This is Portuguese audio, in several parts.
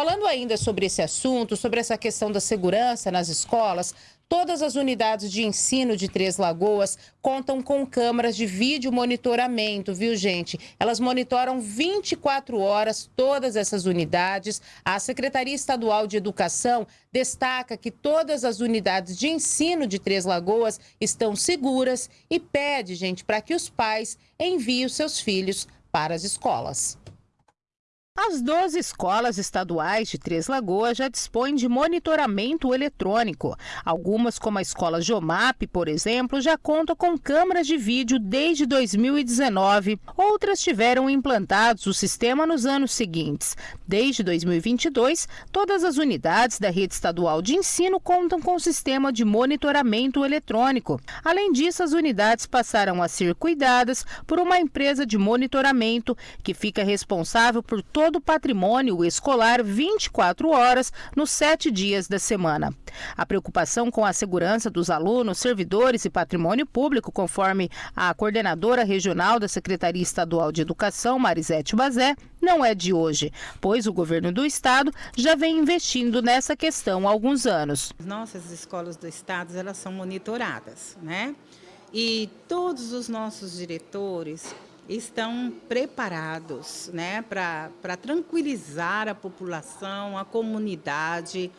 Falando ainda sobre esse assunto, sobre essa questão da segurança nas escolas, Todas as unidades de ensino de Três Lagoas contam com câmeras de vídeo monitoramento, viu, gente? Elas monitoram 24 horas todas essas unidades. A Secretaria Estadual de Educação destaca que todas as unidades de ensino de Três Lagoas estão seguras e pede, gente, para que os pais enviem os seus filhos para as escolas. As 12 escolas estaduais de Três Lagoas já dispõem de monitoramento eletrônico. Algumas, como a escola Jomap, por exemplo, já contam com câmeras de vídeo desde 2019. Outras tiveram implantados o sistema nos anos seguintes. Desde 2022, todas as unidades da rede estadual de ensino contam com o sistema de monitoramento eletrônico. Além disso, as unidades passaram a ser cuidadas por uma empresa de monitoramento que fica responsável por todo todo o patrimônio escolar 24 horas nos sete dias da semana. A preocupação com a segurança dos alunos, servidores e patrimônio público, conforme a coordenadora regional da Secretaria Estadual de Educação, Marisete Bazé, não é de hoje, pois o governo do estado já vem investindo nessa questão há alguns anos. Nossas escolas do estado elas são monitoradas, né? E todos os nossos diretores estão preparados né, para tranquilizar a população, a comunidade.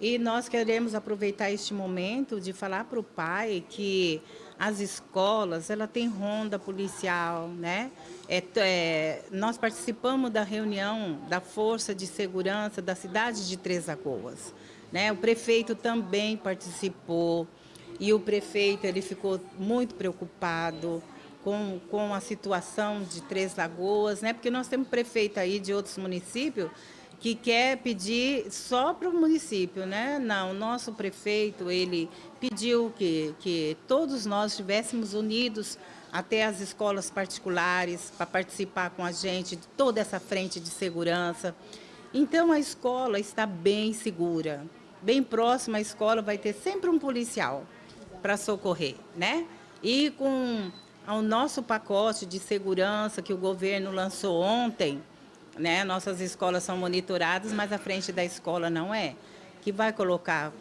E nós queremos aproveitar este momento de falar para o pai que as escolas ela tem ronda policial, né? É, é, nós participamos da reunião da Força de Segurança da cidade de Três Lagoas. Né? O prefeito também participou e o prefeito ele ficou muito preocupado com, com a situação de Três Lagoas, né? porque nós temos prefeito aí de outros municípios que quer pedir só para o município, né? Não, o nosso prefeito, ele pediu que, que todos nós estivéssemos unidos até as escolas particulares para participar com a gente de toda essa frente de segurança. Então, a escola está bem segura. Bem próxima à escola vai ter sempre um policial para socorrer, né? E com ao nosso pacote de segurança que o governo lançou ontem, né? Nossas escolas são monitoradas, mas a frente da escola não é. Que vai colocar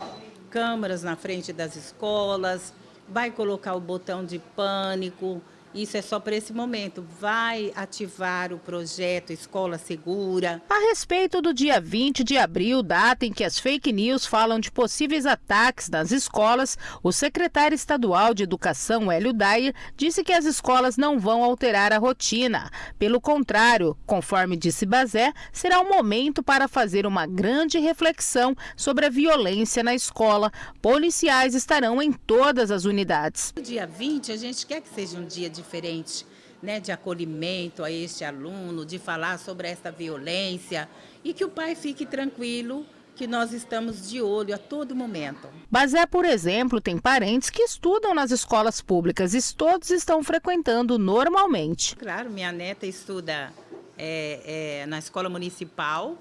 câmeras na frente das escolas, vai colocar o botão de pânico, isso é só para esse momento. Vai ativar o projeto Escola Segura. A respeito do dia 20 de abril, data em que as fake news falam de possíveis ataques nas escolas, o secretário estadual de Educação, Hélio Dayer, disse que as escolas não vão alterar a rotina. Pelo contrário, conforme disse Bazé, será um momento para fazer uma grande reflexão sobre a violência na escola. Policiais estarão em todas as unidades. No dia 20, a gente quer que seja um dia de diferente, né, de acolhimento a este aluno, de falar sobre essa violência e que o pai fique tranquilo que nós estamos de olho a todo momento. Bazé, por exemplo, tem parentes que estudam nas escolas públicas e todos estão frequentando normalmente. Claro, minha neta estuda é, é, na escola municipal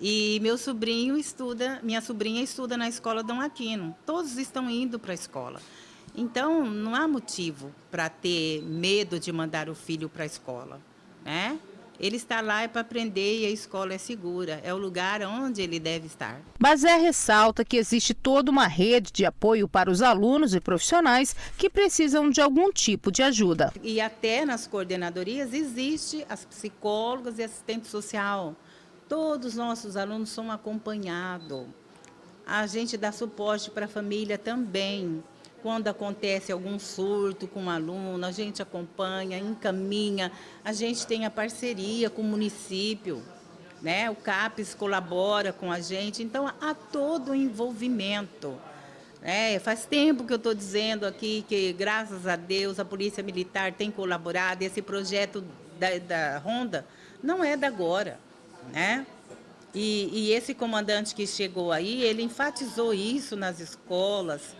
e meu sobrinho estuda, minha sobrinha estuda na escola Dom Aquino. Todos estão indo para a escola. Então, não há motivo para ter medo de mandar o filho para a escola, né? Ele está lá é para aprender e a escola é segura, é o lugar onde ele deve estar. Bazé ressalta que existe toda uma rede de apoio para os alunos e profissionais que precisam de algum tipo de ajuda. E até nas coordenadorias existe as psicólogas e assistente social. Todos os nossos alunos são acompanhados. A gente dá suporte para a família também. Quando acontece algum surto com um aluno, a gente acompanha, encaminha, a gente tem a parceria com o município, né? o CAPES colabora com a gente, então há todo o envolvimento. É, faz tempo que eu estou dizendo aqui que, graças a Deus, a Polícia Militar tem colaborado esse projeto da, da Ronda não é da agora. Né? E, e esse comandante que chegou aí, ele enfatizou isso nas escolas,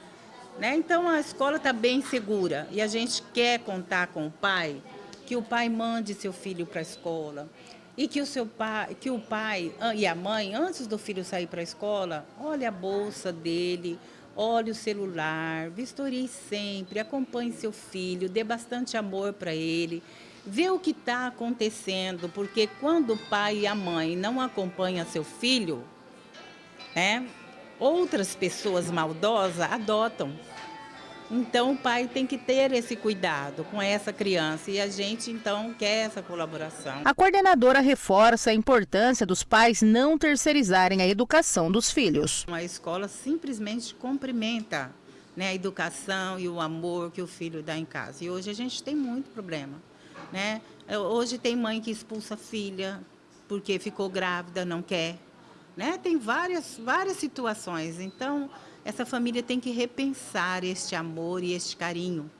né? Então a escola está bem segura. E a gente quer contar com o pai, que o pai mande seu filho para a escola. E que o seu pai, que o pai e a mãe, antes do filho sair para a escola, olhe a bolsa dele, olhe o celular, vistorie sempre, acompanhe seu filho, dê bastante amor para ele, ver o que está acontecendo, porque quando o pai e a mãe não acompanham seu filho, né, outras pessoas maldosas adotam. Então o pai tem que ter esse cuidado com essa criança e a gente então quer essa colaboração. A coordenadora reforça a importância dos pais não terceirizarem a educação dos filhos. A escola simplesmente cumprimenta né, a educação e o amor que o filho dá em casa. E hoje a gente tem muito problema. Né? Hoje tem mãe que expulsa a filha porque ficou grávida, não quer. Né? Tem várias, várias situações. Então, essa família tem que repensar este amor e este carinho